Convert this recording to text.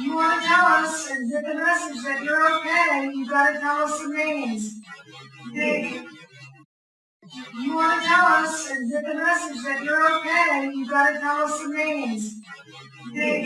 You want to tell us and get the message that you're okay, you gotta tell us the names. Big. You want to tell us and get the message that you're okay, you gotta tell us the names. Big.